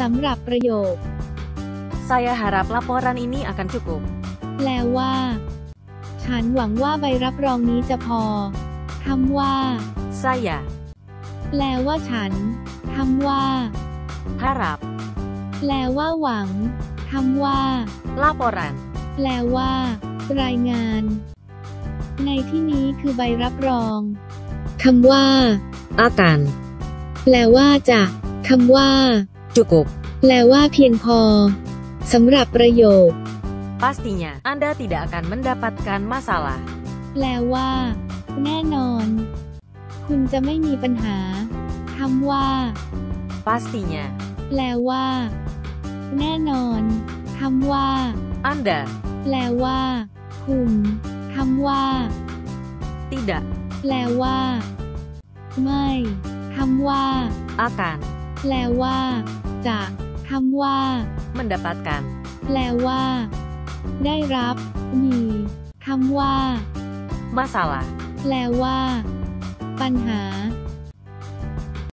สำหรับประโยค Saya harap laporan ini akan cukup. แปลว่า ฉันหวังว่าใบรับรองนี้จะพอ คำว่า Saya แปลว่าฉัน คำว่า harap แปลว่าหวัง คำว่า laporan แปลว่า รายงาน ในที่นี้คือใบรับรอง คำว่า akan แปลว่าจะ คำว่า cukup. แปลว่าเพียงพอสำหรับประโยค Pastinya Anda tidak akan mendapatkan masalah. แปลว่า แน่นอน คุณจะไม่มีปัญหาคำว่า Pastinya แปลว่า แน่นอนคำว่า Anda แปลว่า คุณคำว่า tidak แปลว่า ไม่คำว่า akan แปลว่า จะคำ ว่า mendapatkan แปลว่า ได้รับ มีคำว่า masalah. แปลว่า ปัญหา